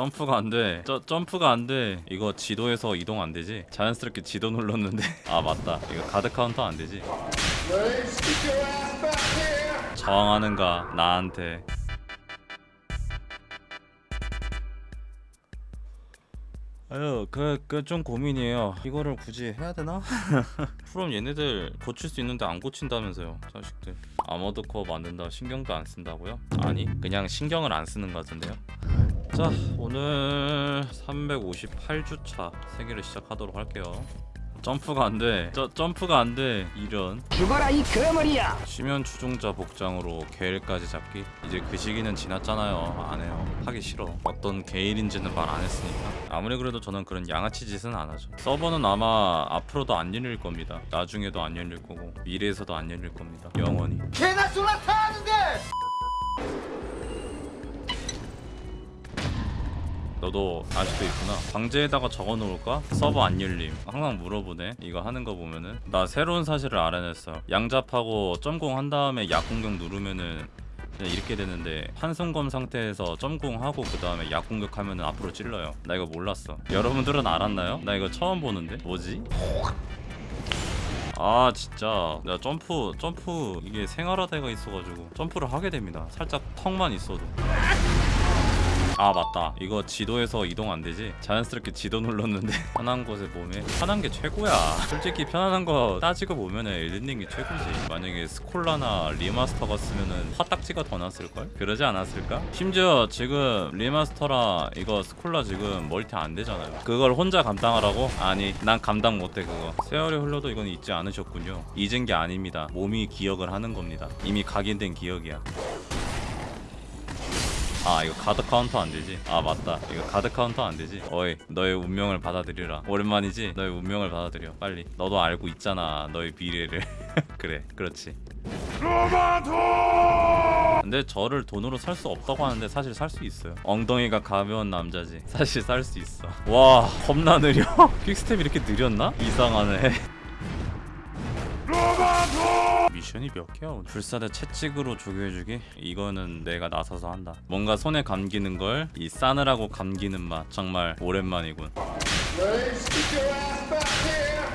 점프가 안돼. 점프가 안돼. 이거 지도에서 이동 안되지? 자연스럽게 지도 눌렀는데. 아 맞다. 이거 guard counter 안되지? 저항하는가? 나한테. 아유 그 그 좀 고민이에요. 이거를 굳이 해야 되나? 그럼 얘네들 고칠 수 있는데 안 고친다면서요 자식들. 아머드 코어 만든다 신경도 안 쓴다고요? 아니 그냥 신경을 안 쓰는 것 같은데요 자 오늘 358주차 세계를 시작하도록 할게요. 점프가 안돼. 점프가 안돼 이런. 죽어라 이 거머리야! 쉬면 추종자 복장으로 게일까지 잡기? 이제 그 시기는 지났잖아요. 안 해요. 하기 싫어. 어떤 게일인지는 말 안 했으니까. 아무리 그래도 저는 그런 양아치 짓은 안 하죠. 서버는 아마 앞으로도 안 열릴 겁니다. 나중에도 안 열릴 거고 미래에서도 안 열릴 겁니다. 영원히. 개나 쏘나 타는데 너도 아직도 있구나. 방제에다가 적어놓을까? 서버 안 열림. 항상 물어보네. 이거 하는 거 보면은. 나 새로운 사실을 알아냈어. 양잡하고 점공 한 다음에 약공격 누르면은 이렇게 되는데 한손검 상태에서 점공하고 그 다음에 약 공격하면은 앞으로 찔러요. 나 이거 몰랐어. 여러분들은 알았나요? 나 이거 처음 보는데. 뭐지? 아 진짜. 나 점프 점프 이게 생활화대가 있어가지고 점프를 하게 됩니다. 살짝 턱만 있어도 아 맞다. 이거 지도에서 이동 안되지? 자연스럽게 지도 눌렀는데 편한 곳에 몸에 편한 게 최고야. 솔직히 편안한 거 따지고 보면은 엘든링이 최고지. 만약에 스콜라나 remaster 갔으면은 화딱지가 더 났을걸? 그러지 않았을까? 심지어 지금 remaster라 이거 스콜라 지금 멀티 안 되잖아요. 그걸 혼자 감당하라고? 아니 난 감당 못해 그거. 세월이 흘러도 이건 잊지 않으셨군요. 잊은 게 아닙니다. 몸이 기억을 하는 겁니다. 이미 각인된 기억이야 아 이거 guard counter 안 되지? 아 맞다. 이거 guard counter 안 되지? 어이 너의 운명을 받아들이라. 오랜만이지? 너의 운명을 받아들여. 빨리. 너도 알고 있잖아 너의 미래를. 그래 그렇지. 근데 저를 돈으로 살 수 없다고 하는데 사실 살 수 있어요. 엉덩이가 가벼운 남자지. 사실 살 수 있어. 와 겁나 느려. quickstep 이렇게 느렸나? 이상하네 미션이 몇 개야? 오늘? 불사대 채찍으로 조교해주기? 이거는 내가 나서서 한다 뭔가 손에 감기는 걸 이 싸늘하고 감기는 맛 정말 오랜만이군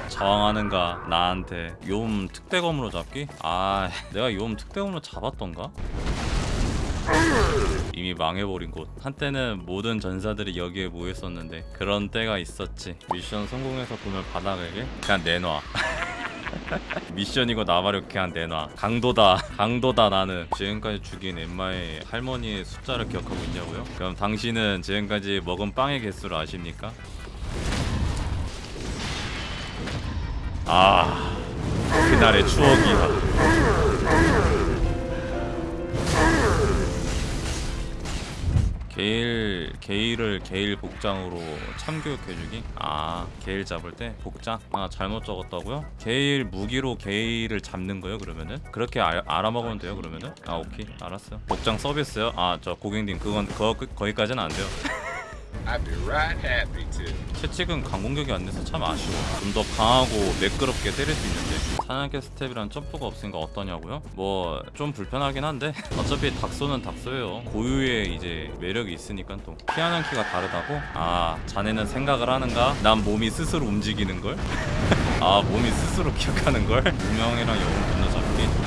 저항하는가 나한테 요음 특대검으로 잡기? 아 내가 요음 특대검으로 잡았던가? 이미 망해버린 곳 한때는 모든 전사들이 여기에 모였었는데 그런 때가 있었지 미션 성공해서 돈을 받아가게? 그냥 내놔 미션이고 나발이 그냥 내놔 강도다 강도다 나는 지금까지 죽인 엠마의 할머니의 숫자를 기억하고 있냐고요? 그럼 당신은 지금까지 먹은 빵의 개수를 아십니까? 아 그날의 추억이야 게일 게일을 게일 복장으로 참교육해주기 아 게일 잡을 때 복장? 아 잘못 적었다고요? 게일 무기로 게일을 잡는 거요 그러면은? 그렇게 알, 알아먹으면 돼요 그러면은? 아 오케이. 알았어 복장 서비스요? 아 저 고객님 그건 거, 거기까지는 안 돼요 채찍은 강공격이 안 돼서 참 아쉬워 좀 더 강하고 매끄럽게 때릴 수 있는데 사냥개 스텝이란 점프가 없으니까 어떠냐고요? 뭐 좀 불편하긴 한데 어차피 닥소는 닥소예요 고유의 이제 매력이 있으니까 또 피하는 키가 다르다고? 아 자네는 생각을 하는가? 난 몸이 스스로 움직이는걸? 아 몸이 스스로 기억하는걸? 무명이랑 영웅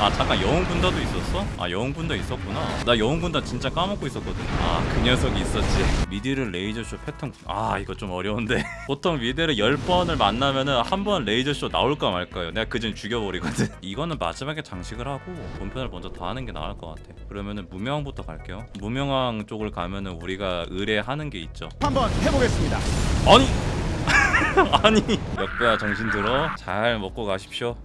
아 잠깐 영웅 군다도 있었어? 아 영웅 군다 있었구나. 나 영웅 군다 진짜 까먹고 있었거든. 아 그 녀석이 있었지? 미디르 레이저쇼 패턴. 아 이거 좀 어려운데. 보통 미디르 10번을 만나면은 한 번 레이저쇼 나올까 말까요? 내가 그전 죽여버리거든. 이거는 마지막에 장식을 하고 본편을 먼저 다 하는 게 나을 것 같아. 그러면은 무명왕부터 갈게요. 무명왕 쪽을 가면은 우리가 의뢰하는 게 있죠. 한번 해보겠습니다. 아니! 아니! 역배야 정신 들어? 잘 먹고 가십시오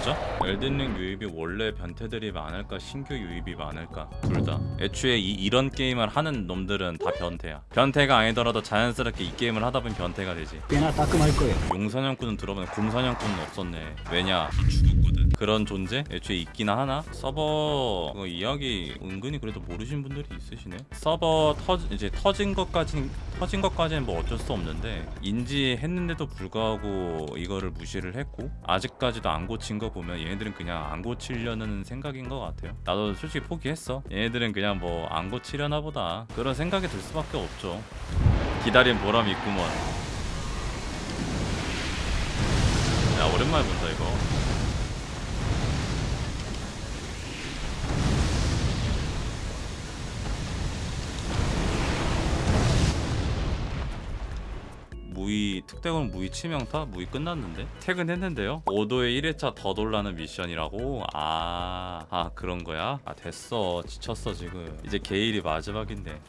됐죠? 엘든링 유입이 원래 변태들이 많을까 신규 유입이 많을까? 둘 다. 애초에 이, 이런 게임을 하는 놈들은 다 변태야. 변태가 아니더라도 자연스럽게 이 게임을 하다 보면 변태가 되지. 꽤나 따끔할 거예요. 용사냥꾼은 들어보면 곰사냥꾼은 없었네. 왜냐? 죽었거든 그런 존재? 애초에 있기나 하나? 서버 그거 이야기 은근히 그래도 모르시는 분들이 있으시네. 서버 터 이제 터진 것까지 터진 것까지는 뭐 어쩔 수 없는데 인지했는데도 불구하고 이거를 무시를 했고 아직까지도 안 고친 거 보면 얘네들은 그냥 안 고치려는 생각인 것 같아요. 나도 솔직히 포기했어. 얘네들은 그냥 뭐 안 고치려나 보다. 그런 생각이 들 수밖에 없죠. 기다린 보람이 있구먼. 야 오랜만에 본다 이거 특대공 무의 치명타? 무의 끝났는데? 퇴근했는데요? 5도에 1회차 더 돌라는 미션이라고? 아, 아 그런 거야? 아 됐어. 지쳤어 지금. 이제 게일이 마지막인데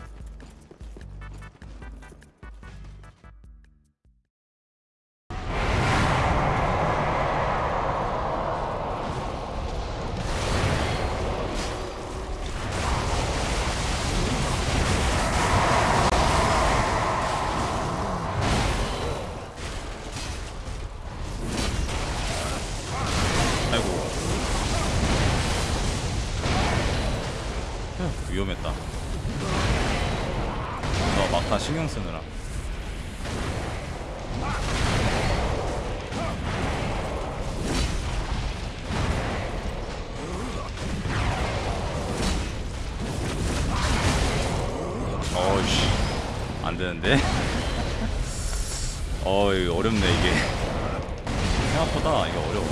위험했다. 너 막타 신경 쓰느라. 어이씨 안 되는데? 어이 어렵네 이게. 생각보다 이게 어려워